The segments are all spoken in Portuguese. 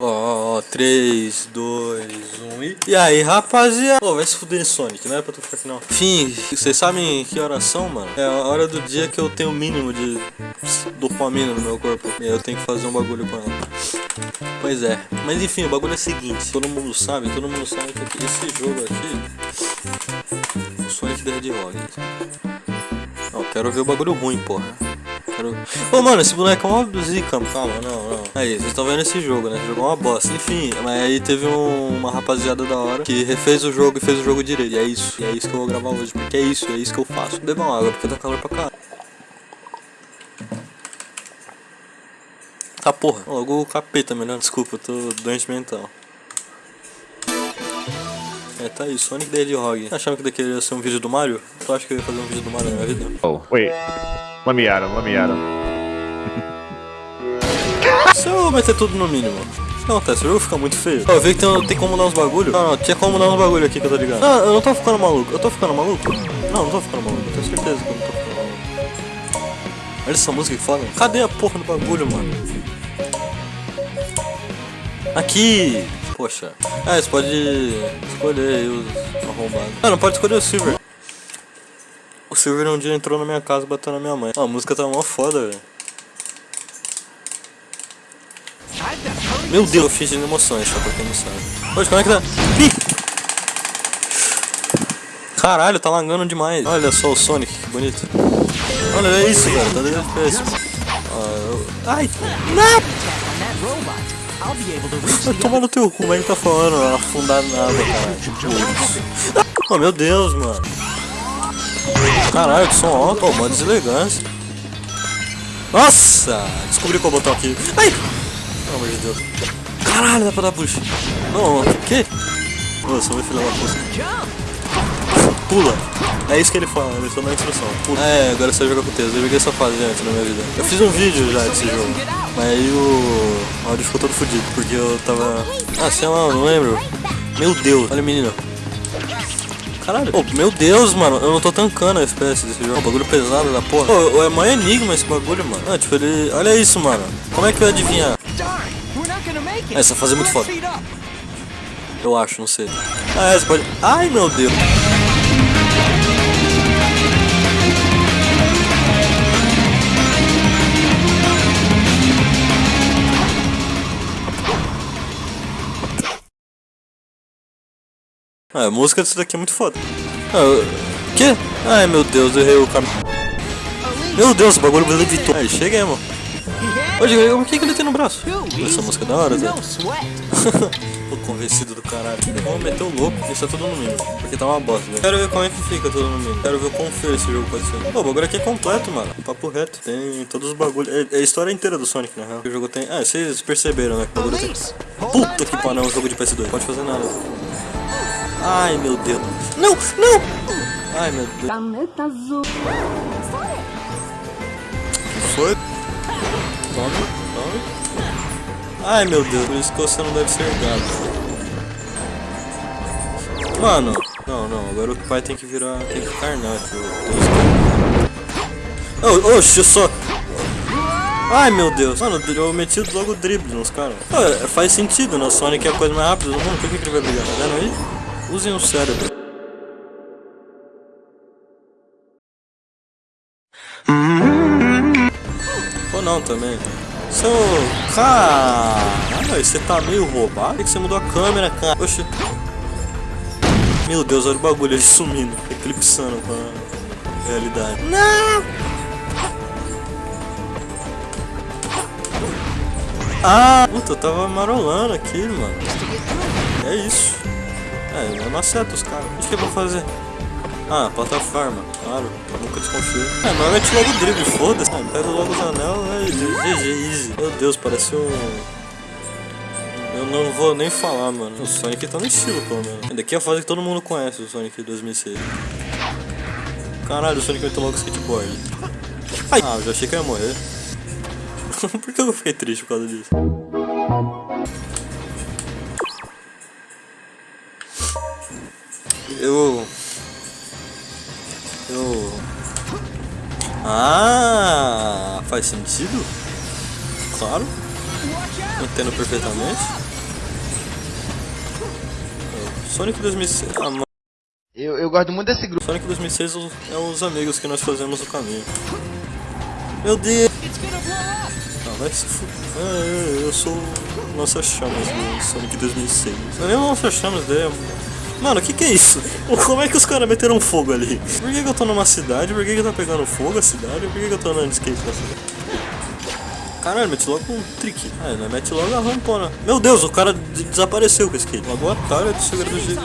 Ó, 3, 2, 1 e... E aí, rapaziada? Pô, vai se fuder Sonic, não é pra tu ficar aqui não. Enfim, vocês sabem que oração, mano? É a hora do dia que eu tenho o mínimo de dopamina no meu corpo. E aí eu tenho que fazer um bagulho com ela. Pois é. Mas enfim, o bagulho é o seguinte. Todo mundo sabe, todo mundo sabe que esse jogo aqui... O Sonic the Hedgehog. Não, quero ver o bagulho ruim, porra. Ô, mano, esse boneco é uma zica, calma, não, não. Aí, vocês estão vendo esse jogo, né? Esse jogo é uma bosta. Enfim, mas aí teve um, uma rapaziada da hora que refez o jogo e fez o jogo direito. E é isso, e é isso que eu vou gravar hoje, porque é isso, é isso que eu faço. Bebam água, porque tá calor pra cá. Tá porra, logo o capeta, melhor. Desculpa, eu tô doente mental. É, tá aí, Sonic the Hedgehog. Achava que daqui ia ser um vídeo do Mario? Tu acha que eu ia fazer um vídeo do Mario na minha vida? Oh, wait. Let me at him, let me at him. Se eu meter tudo no mínimo, o que acontece? O jogo fica muito feio. Eu vi que tem, tem como mudar uns bagulho. Não, não, tinha como mudar uns bagulho aqui que eu tô ligado. Não, eu não tô ficando maluco. Eu tô ficando maluco? Não, não tô ficando maluco. Tenho certeza que eu não tô ficando maluco. Olha essa música que foda. Cadê a porra do bagulho, mano? Aqui! Poxa. Ah, você pode escolher os arrombados. Ah, não pode escolher o Silver. Silver um dia entrou na minha casa e bateu na minha mãe. Ah, a música tá mó foda, velho. Meu Deus, eu fiz de emoções, só pra quem não sabe. Poxa, como é que tá? Ih! Caralho, tá lagando demais. Olha só o Sonic, que bonito. Olha, é isso, cara, tá dentro FPS. Ah, eu... Ai, não! Vai tomar no teu cu, é que tá falando? Afundar nada, cara. Oh, meu Deus, mano. Caralho, que som alto, ó, uma deselegância. Nossa! Descobri qual botão aqui. Ai! Pelo amor de Deus. Caralho, dá pra dar push. Não, o que? Nossa, meu filho da puta. Pula. É isso que ele fala, ele só dá instrução. Pula. É, agora você joga com texto. Eu joguei essa fase antes na minha vida. Eu fiz um vídeo já desse jogo. Mas aí o, o áudio ficou todo fodido, porque eu tava... Ah, sei lá, não lembro. Meu Deus, olha o menino. Caralho. Meu Deus, mano. Eu não tô tancando a FPS desse jogo. Bagulho pesado da porra. Oh, é mó enigma esse bagulho, mano. Ah, tipo, ele... Olha isso, mano. Como é que eu ia adivinhar? Essa fase é muito foda. Eu acho, não sei. Ah, é, você pode... Ai, meu Deus. Ah, a música disso daqui é muito foda. Ah, eu... Que? Ai meu Deus, eu errei o caminho. Meu Deus, o bagulho levitou. Aí, cheguei, mano. O que, que ele tem no braço? Essa música é da hora, Zé. Tô convencido do caralho. Vamos meter o louco, isso é tudo no mínimo. Porque tá uma bosta, velho. Quero ver como é que fica tudo no mínimo. Quero ver o quão feio esse jogo pode ser. Pô, o bagulho aqui é completo, mano. Papo reto. Tem todos os bagulhos. É, é, a história inteira do Sonic, na real. O jogo tem. Ah, vocês perceberam, né? Que o bagulho tem. Puta que pariu, é um jogo de PS2. Pode fazer nada. Ai, meu Deus. Não, não! Ai, meu Deus. Planeta azul. que foi? Tome, tome. Ai, meu Deus. Por isso que você não deve ser gato. Mano. Não, não. Agora o pai tem que virar... Tem que ficar nato. Oh, só... Ai meu Deus, mano, eu meti logo o drible nos caras. faz sentido, né? Sonic é a coisa mais rápida do mundo, por que, que ele vai brigar? Tá vendo aí? Usem o cérebro. Ou não também. Seu... Caralho, você tá meio roubado? Por que você mudou a câmera, cara? Oxi. Meu Deus, olha o bagulho ele sumindo, eclipsando com a realidade. Não! Ah! Puta, eu tava marolando aqui, mano. É isso. É, eu não acerto os caras. O que eu vou fazer? Ah, plataforma, claro, eu nunca desconfio. É, normalmente logo o drible, foda-se. Ah, pega logo os anel, é GG, easy. Meu Deus, parece um... Eu não vou nem falar, mano. O Sonic tá no estilo, pelo menos. Daqui é a fase que todo mundo conhece, o Sonic 2006. Caralho, o Sonic meteu logo skateboard. Ai. Ah, eu já achei que eu ia morrer. Por que eu fiquei triste por causa disso? Eu... Ah, faz sentido? Claro. Entendo perfeitamente. É, Sonic 2006... Ah, eu, eu gosto muito desse grupo. Sonic 2006 é, é os amigos que nós fazemos no caminho. Meu Deus! Ah, vai se f... é, ah, eu sou... Nossa Chamas do Sonic 2006. Não é nem Nossa Chamas, é... Mano, o que que é isso? Como é que os caras meteram fogo ali? Por que, que eu tô numa cidade? Por que, que tá pegando fogo a cidade? Por que, que eu tô andando de skate na cidade? Caralho, mete logo um trick. Ah, não mete logo a rampona. Meu Deus, o cara de- desapareceu com o skate. Logo a atalho do segredo do jeito.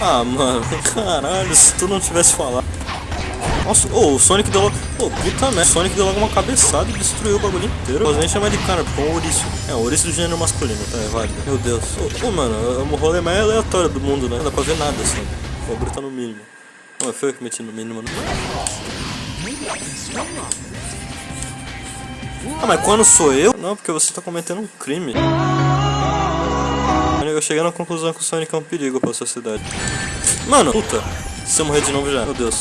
Ah, mano, caralho, se tu não tivesse falado. Nossa, ô, o Sonic deu logo. Pô, puta merda. O Sonic deu logo uma cabeçada e destruiu o bagulho inteiro. Posso nem chamar de cara, porque é um ouriço. É, um ouriço do gênero masculino, tá? É válido. Meu Deus. Ô, ô, mano, é o rolê mais aleatório do mundo, né? Não dá pra ver nada assim. O bagulho tá no mínimo. Não, foi eu que meti no mínimo, né? Ah, mas quando sou eu? Não, porque você tá cometendo um crime. Eu cheguei na conclusão que o Sonic é um perigo pra sociedade. Mano, puta. Se eu morrer de novo já. Meu Deus.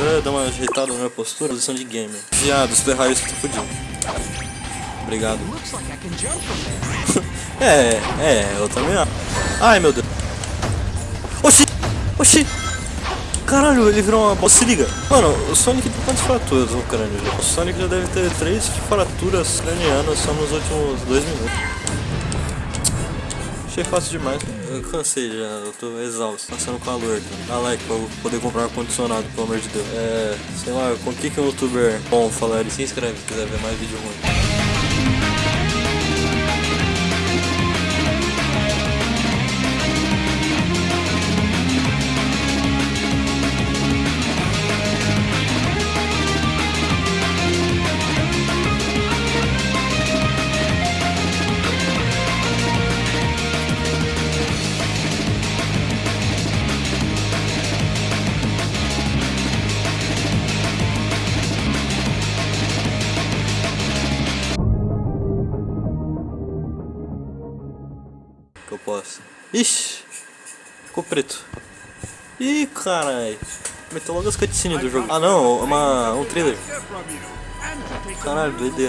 É, dá uma ajeitada na minha postura. Posição de gamer. Viado, se tu errar isso, tu fudido. Obrigado. é, é, eu também acho. Ai, meu Deus. Oxi! Oxi! Caralho, ele virou uma bosta. Se liga. Mano, o Sonic tem quantas fraturas no crânio já? O Sonic já deve ter três fraturas cranianas só nos últimos dois minutos. Achei fácil demais. Eu cansei já, eu tô exausto, passando calor. Dá like pra eu poder comprar um ar-condicionado, pelo amor de Deus. É, sei lá, com o que que um youtuber bom falaria? Se inscreve se quiser ver mais vídeo ruim. Que eu posso. Ixi, ficou preto. Ih, carai. Meteu logo as cutscenes do jogo. Ah não, uma, um trailer. Caralho, doideira.